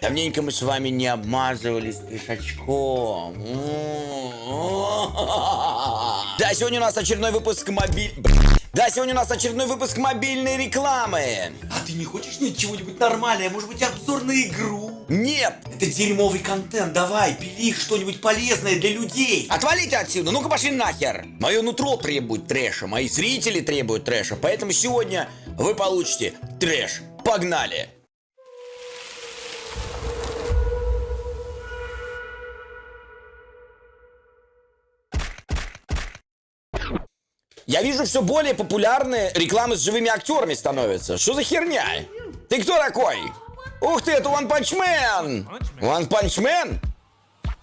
Давненько мы с вами не обмазывались трешачком. Да, сегодня у нас очередной выпуск мобиль... Да, сегодня у нас очередной выпуск мобильной рекламы. А ты не хочешь мне чего-нибудь нормальное? Может быть, обзор на игру? Нет! Это дерьмовый контент, давай, пили что-нибудь полезное для людей. Отвалите отсюда, ну-ка пошли нахер. Мое нутро требует трэша, мои зрители требуют трэша, поэтому сегодня вы получите трэш. Погнали! Я вижу, все более популярные рекламы с живыми актерами становятся. Что за херня? Ты кто такой? Ух ты, это One Punch Man! One Punch Man?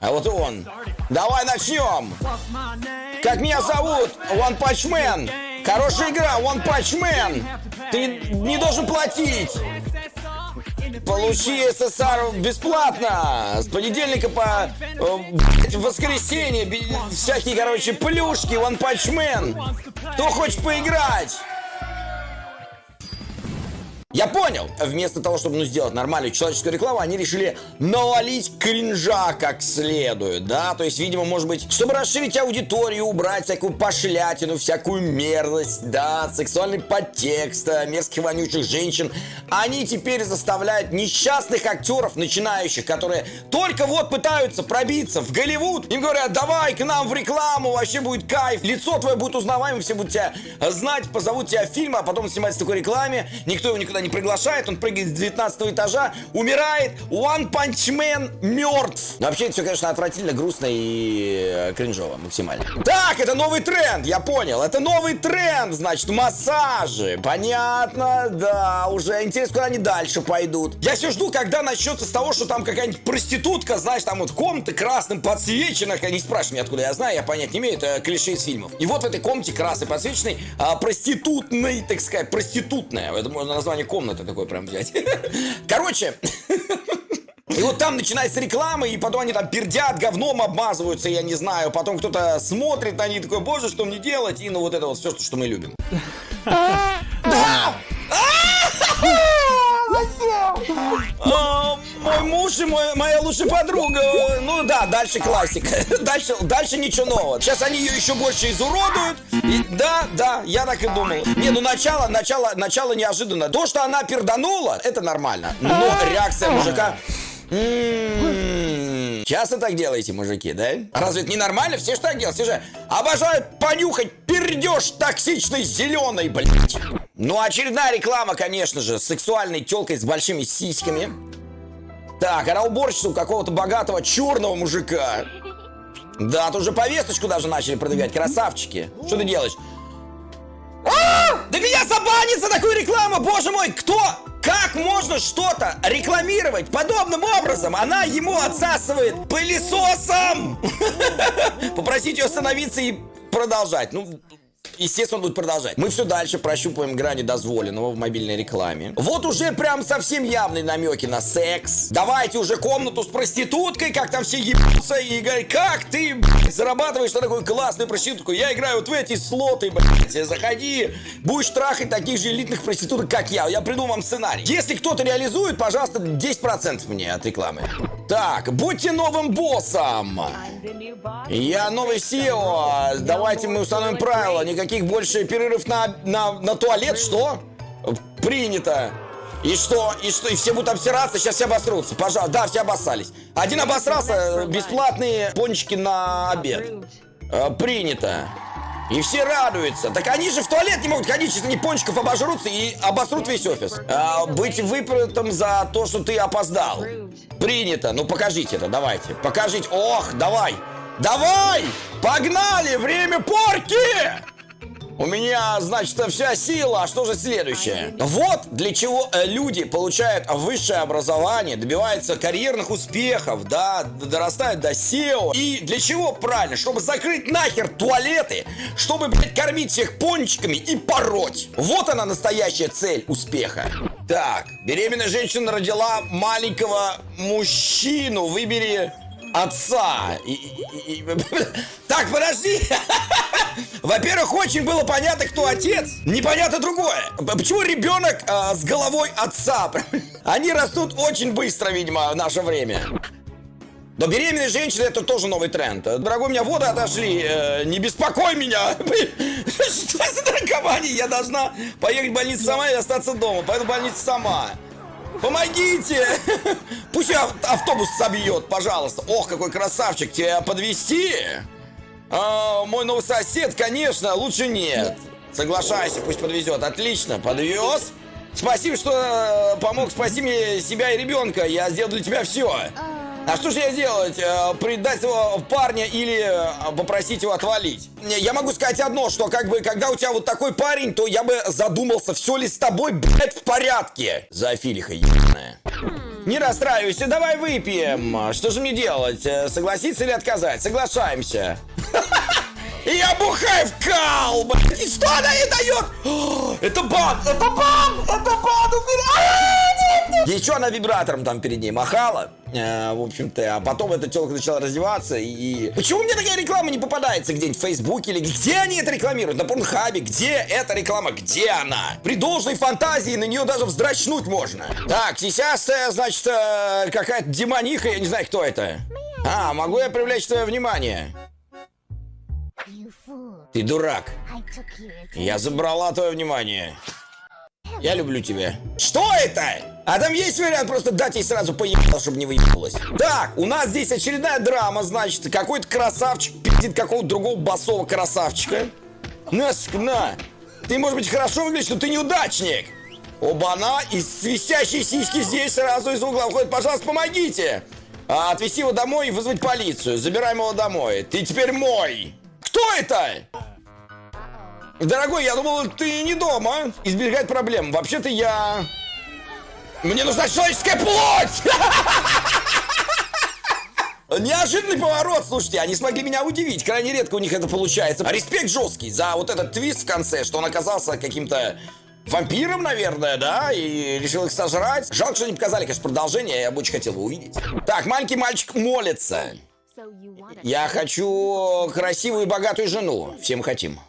А вот он. Давай начнем. Как меня зовут? One Punch Man. Хорошая игра, One Punch Man. Ты не должен платить. Получи СССР бесплатно! С понедельника по э, воскресенье всякие, короче, плюшки, One Punch Man. Кто хочет поиграть? Я понял. Вместо того, чтобы ну, сделать нормальную человеческую рекламу, они решили навалить кринжа как следует, да? То есть, видимо, может быть, чтобы расширить аудиторию, убрать всякую пошлятину, всякую мерзость, да, сексуальный подтекст, э, мерзких вонючих женщин, они теперь заставляют несчастных актеров, начинающих, которые только вот пытаются пробиться в Голливуд, им говорят, давай к нам в рекламу, вообще будет кайф, лицо твое будет узнаваемым, все будут тебя знать, позовут тебя в фильм, а потом снимать в такой рекламе, никто его никуда не приглашает, он прыгает с 19 этажа, умирает, One Punch Man мертв. Но вообще это все, конечно, отвратительно, грустно и э, кринжово максимально. Так, это новый тренд, я понял, это новый тренд, значит, массажи. Понятно, да, уже интересно, куда они дальше пойдут. Я все жду, когда начнется с того, что там какая-нибудь проститутка, знаешь, там вот комната красным подсвечена, не спрашивай меня, откуда я знаю, я понять не имею, это клише из фильмов. И вот в этой комнате красной подсвеченной, а, проститутной, так сказать, проститутная, это можно название комнаты такой прям взять. Короче, и вот там начинается реклама, и потом они там пердят, говном обмазываются, я не знаю. Потом кто-то смотрит на них такой, боже, что мне делать? И ну вот это вот все, что мы любим. Да! И мой, моя лучшая подруга. Ну да, дальше классика. Дальше, дальше ничего нового. Сейчас они ее еще больше изуродуют. И, да, да, я так и думал. Не, ну начало, начало, начало неожиданно. То, что она перданула, это нормально. Но реакция мужика... М-м-м. Часто так делаете, мужики, да? Разве это не нормально? Все же так делают. Все же обожают понюхать пердеж токсичный зеленый, блядь. Ну, очередная реклама, конечно же, с сексуальной телкой с большими сиськами. Так, она уборщица у какого-то богатого черного мужика. Да, тут уже повесточку даже начали продвигать, красавчики. Что ты делаешь? А! Да меня забанит за такую рекламу, боже мой, кто? Как можно что-то рекламировать подобным образом? Она ему отсасывает пылесосом! Попросить ее остановиться и продолжать. Ну, естественно, он будет продолжать. Мы все дальше прощупываем грани дозволенного в мобильной рекламе. Вот уже прям совсем явные намеки на секс. Давайте уже комнату с проституткой, как там все ебутся и говорят, как ты, блядь, зарабатываешь на такую классную проститутку? Я играю вот в эти слоты, блядь, заходи, будешь трахать таких же элитных проституток, как я. Я придумал вам сценарий. Если кто-то реализует, пожалуйста, 10% мне от рекламы. Так, будьте новым боссом. Я новый SEO. Давайте мы установим правила. Никаких больше перерыв на, на, на туалет. Что? Принято. И что? И что? И все будут обсираться, сейчас все обосрутся. Пожалуйста. Да, все обоссались. Один обосрался, бесплатные пончики на обед. А, принято. И все радуются. Так они же в туалет не могут ходить, если они пончиков обожрутся и обосрут весь офис. А, быть выпрятым за то, что ты опоздал. Принято. Ну покажите это, давайте. Покажите. Ох, давай. Давай! Погнали! Время порки! У меня, значит, вся сила. А что же следующее? Вот для чего э, люди получают высшее образование, добиваются карьерных успехов, да, дорастают до SEO. И для чего? Правильно, чтобы закрыть нахер туалеты, чтобы, блядь, кормить всех пончиками и пороть. Вот она настоящая цель успеха. Так, беременная женщина родила маленького мужчину. Выбери отца. И- и- и- Так, подожди. Во-первых, очень было понятно, кто отец. Непонятно другое. Почему ребенок а, с головой отца? Они растут очень быстро, видимо, в наше время. Но беременные женщины это тоже новый тренд. Дорогой, у меня воды отошли. э, не беспокой меня. Что за наркомания? Я должна поехать в больницу сама и остаться дома. Пойду в больницу сама. Помогите! Пусть ав- автобус собьет, пожалуйста. Ох, какой красавчик. Тебя подвести? мой новый сосед, конечно, лучше нет. Соглашайся, пусть подвезет. Отлично, подвез. Спасибо, что э, помог спасти мне себя и ребенка. Я сделал для тебя все. А что же я делать? Э, Предать его парня или э, попросить его отвалить? Я могу сказать одно, что как бы, когда у тебя вот такой парень, то я бы задумался, все ли с тобой, блядь, в порядке. Зоофилиха ебаная. Не расстраивайся, давай выпьем. Что же мне делать? Э, Согласиться или отказать? Соглашаемся. Я бухаю в кал, блядь. И что она ей дает? Это бан, это бан, это бан, убирай! Еще она вибратором там перед ней махала. Э, в общем-то, а потом эта телка начала раздеваться и... Почему мне такая реклама не попадается где-нибудь в Фейсбуке или где они это рекламируют? На Порнхабе? Где эта реклама? Где она? При должной фантазии на нее даже вздрачнуть можно. Так, сейчас, э, значит, э, какая-то демониха, я не знаю, кто это. А, могу я привлечь твое внимание? Ты дурак. Я забрала твое внимание. Я люблю тебя. Что это? А там есть вариант просто дать ей сразу поебало, чтобы не выебалась. Так, у нас здесь очередная драма, значит, какой-то красавчик пиздит какого-то другого басового красавчика. На, ск- на. Ты, может быть, хорошо выглядишь, но ты неудачник. Оба-на, и свистящие сиськи здесь сразу из угла уходят. Пожалуйста, помогите. А, отвезти его домой и вызвать полицию. Забираем его домой. Ты теперь мой. Кто это? Дорогой, я думал, ты не дома. Избегать проблем. Вообще-то я... Мне нужна человеческая плоть! Неожиданный поворот, слушайте, они смогли меня удивить. Крайне редко у них это получается. Респект жесткий за вот этот твист в конце, что он оказался каким-то вампиром, наверное, да, и решил их сожрать. Жалко, что не показали, конечно, продолжение, я бы очень хотел его увидеть. Так, маленький мальчик молится. Я хочу красивую и богатую жену. Все мы хотим.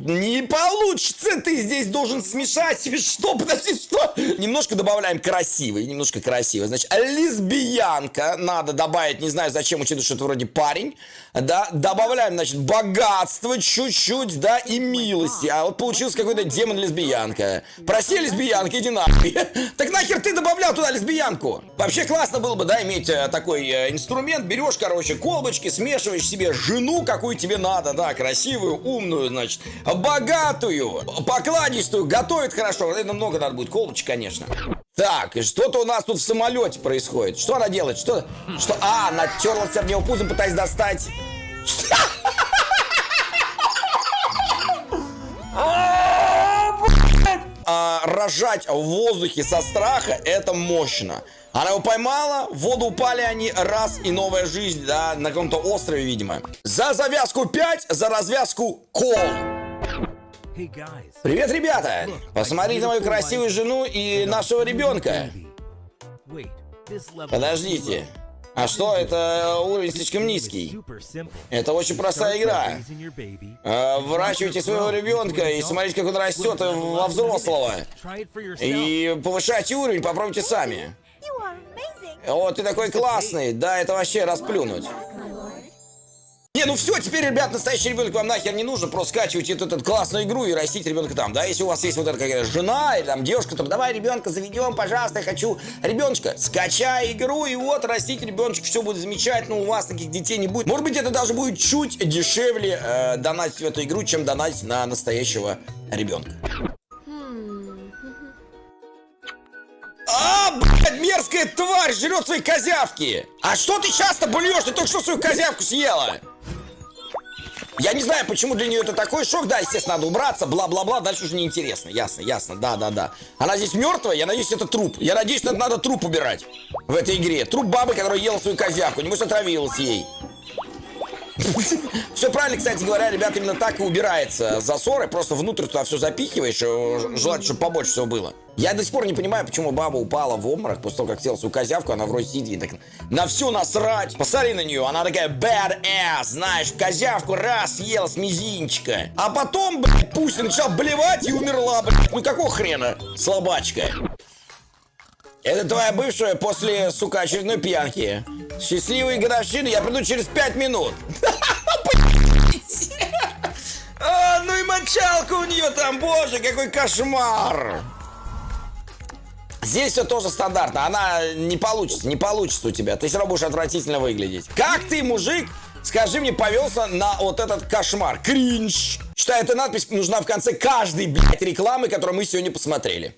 Не получится, ты здесь должен смешать что, подожди, что? Немножко добавляем красивый, немножко красивый. Значит, лесбиянка, надо добавить, не знаю зачем, учитывая, что это вроде парень. Да, добавляем, значит, богатство чуть-чуть, да, и милости. А вот получился какой-то демон-лесбиянка. Проси, лесбиянка, иди нахуй. Так нахер ты добавлял туда лесбиянку? Вообще классно было бы, да, иметь э, такой э, инструмент. Берешь, короче, колбочки, смешиваешь себе жену, какую тебе надо, да, красивую, умную, значит, богатую, покладистую, готовит хорошо. Это много надо будет колбочек, конечно. Так, и что-то у нас тут в самолете происходит. Что она делает? Что? Что? А, она терлась об него пузом, пытаясь достать. А, рожать в воздухе со страха это мощно. Она его поймала, в воду упали они, раз и новая жизнь, да, на каком-то острове, видимо. За завязку 5, за развязку кол. Привет, ребята! Посмотрите на мою красивую жену и нашего ребенка. Подождите. А что, это уровень слишком низкий. Это очень простая игра. А, Выращивайте своего ребенка и смотрите, как он растет во взрослого. И повышайте уровень, попробуйте сами. О, ты такой классный. Да, это вообще расплюнуть. Не, ну все, теперь, ребят, настоящий ребенок вам нахер не нужен. Просто скачивайте эту, эту классную игру и растите ребенка там. Да, если у вас есть вот эта какая-то жена или там девушка, то давай ребенка заведем, пожалуйста, я хочу ребеночка. Скачай игру и вот растите ребеночка, все будет замечательно, у вас таких детей не будет. Может быть, это даже будет чуть дешевле э, донатить в эту игру, чем донатить на настоящего ребенка. Блядь, мерзкая тварь жрет свои козявки! А что ты часто блюешь? Ты только что свою козявку съела! Я не знаю, почему для нее это такой шок. Да, естественно, надо убраться, бла-бла-бла. Дальше уже неинтересно. Ясно, ясно. Да, да, да. Она здесь мертвая, я надеюсь, это труп. Я надеюсь, что надо труп убирать в этой игре. Труп бабы, которая ела свою козявку. Небось, отравилась ей. Все правильно, кстати говоря, ребят, именно так и убирается засоры. Просто внутрь туда все запихиваешь, э, желательно, чтобы побольше всего было. Я до сих пор не понимаю, почему баба упала в обморок после того, как села свою козявку, она вроде сидит так на все насрать. Посмотри на нее, она такая bad ass, знаешь, козявку раз съела с мизинчика. А потом, блядь, пусть начала блевать и умерла, блядь. Ну какого хрена, слабачка? Это твоя бывшая после, сука, очередной пьянки. Счастливые годовщины, я приду через пять минут. А, ну и мочалка у нее там, боже, какой кошмар. Здесь все тоже стандартно. Она не получится, не получится у тебя. Ты все равно будешь отвратительно выглядеть. Как ты, мужик, скажи мне, повелся на вот этот кошмар? Кринж. Считаю, эта надпись нужна в конце каждой, блядь, рекламы, которую мы сегодня посмотрели.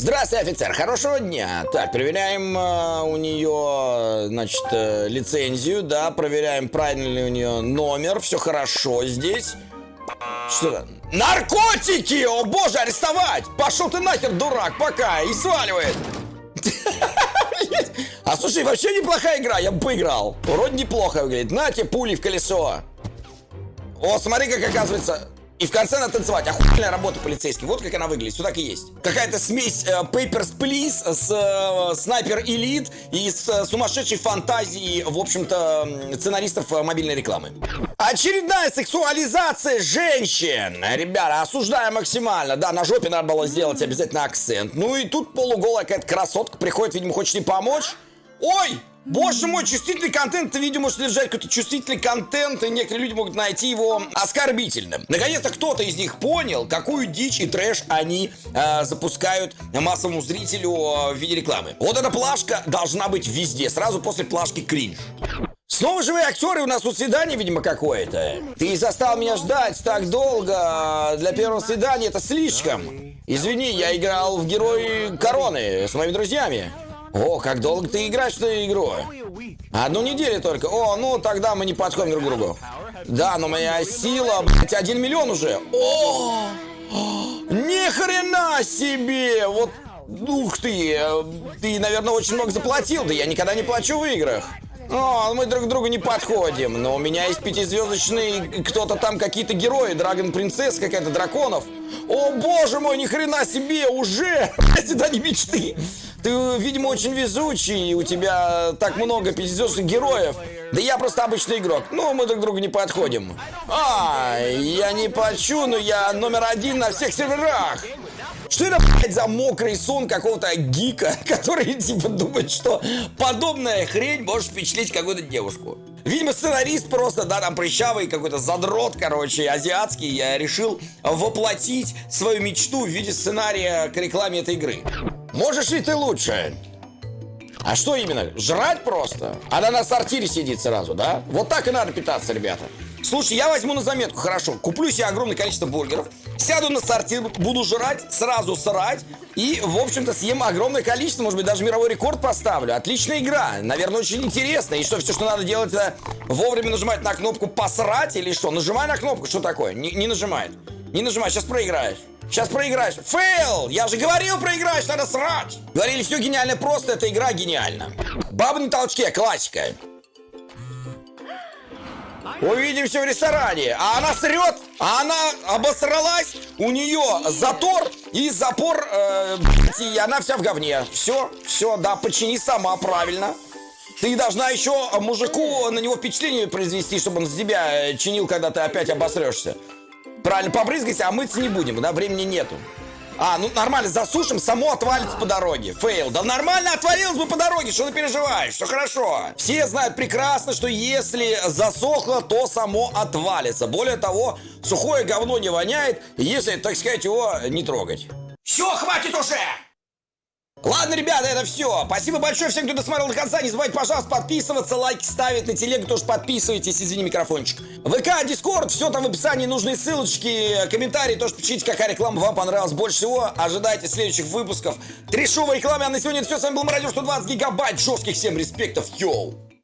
Здравствуй, офицер, хорошего дня. Так, проверяем э, у нее, значит, э, лицензию, да, проверяем, правильно ли у нее номер, все хорошо здесь. Что? Наркотики! О боже, арестовать! Пошел ты нахер, дурак, пока, и сваливает. А слушай, вообще неплохая игра, я бы поиграл. Вроде неплохо выглядит. На тебе пули в колесо. О, смотри, как оказывается... И в конце надо танцевать. Охуенная работа полицейский. Вот как она выглядит. Все так и есть. Какая-то смесь э, Papers, Please с э, Снайпер Элит и с э, сумасшедшей фантазией, в общем-то, сценаристов э, мобильной рекламы. Очередная сексуализация женщин. Ребята, осуждаю максимально. Да, на жопе надо было сделать обязательно акцент. Ну и тут полуголая какая-то красотка приходит, видимо, хочет ей помочь. Ой! Боже мой, чувствительный контент, это видео может содержать какой-то чувствительный контент, и некоторые люди могут найти его оскорбительным. Наконец-то кто-то из них понял, какую дичь и трэш они э, запускают массовому зрителю э, в виде рекламы. Вот эта плашка должна быть везде, сразу после плашки кринж. Снова живые актеры, у нас тут свидание, видимо, какое-то. Ты застал меня ждать так долго. Для первого свидания это слишком. Извини, я играл в Герои Короны с моими друзьями. О, как долго ты играешь в эту игру? Одну неделю только. О, ну тогда мы не подходим друг к другу. Да, но моя сила, блядь, один миллион уже. О! Ни хрена себе! Вот, ух ты! Ты, наверное, очень много заплатил. Да я никогда не плачу в играх. О, мы друг к другу не подходим. Но у меня есть пятизвездочный кто-то там, какие-то герои, Драгон Принцесс, какая-то драконов. О, боже мой, ни хрена себе, уже! Не мечты. Ты, видимо, очень везучий, у тебя так много пятизвездочных героев. Да я просто обычный игрок. Ну, мы друг другу не подходим. А, я не плачу, но я номер один на всех серверах. Что это, блядь, за мокрый сон какого-то гика, который, типа, думает, что подобная хрень может впечатлить какую-то девушку? Видимо, сценарист просто, да, там прыщавый какой-то задрот, короче, азиатский, я решил воплотить свою мечту в виде сценария к рекламе этой игры. Можешь ли ты лучше? А что именно? Жрать просто? Она на сортире сидит сразу, да? Вот так и надо питаться, ребята. Слушай, я возьму на заметку, хорошо. Куплю себе огромное количество бургеров, сяду на сортир, буду жрать, сразу срать и, в общем-то, съем огромное количество, может быть, даже мировой рекорд поставлю. Отличная игра, наверное, очень интересная. И что, все, что надо делать, это вовремя нажимать на кнопку «посрать» или что? Нажимай на кнопку, что такое? Не, не нажимает. Не нажимай, сейчас проиграешь. Сейчас проиграешь. Фейл! Я же говорил, проиграешь, надо срать! Говорили, все гениально просто, эта игра гениальна. Баба на толчке, классика. Увидимся в ресторане. А она срет, а она обосралась, у нее затор и запор, э, и она вся в говне. Все, все, да, почини сама, правильно. Ты должна еще мужику на него впечатление произвести, чтобы он с тебя э, чинил, когда ты опять обосрешься. Правильно, побрызгайся, а мыться не будем, да, времени нету. А, ну нормально, засушим, само отвалится по дороге. Фейл. Да нормально отвалилось бы по дороге, что ты переживаешь? Все хорошо. Все знают прекрасно, что если засохло, то само отвалится. Более того, сухое говно не воняет, если, так сказать, его не трогать. Все, хватит уже! Ладно, ребята, это все. Спасибо большое всем, кто досмотрел до конца. Не забывайте, пожалуйста, подписываться, лайки ставить на телегу, тоже подписывайтесь, извини, микрофончик. ВК, Discord, все там в описании, нужные ссылочки, комментарии, тоже пишите, какая реклама вам понравилась больше всего. Ожидайте следующих выпусков трешовой рекламы. А на сегодня это все. С вами был Мародер 120 гигабайт. Жестких всем респектов. Йоу!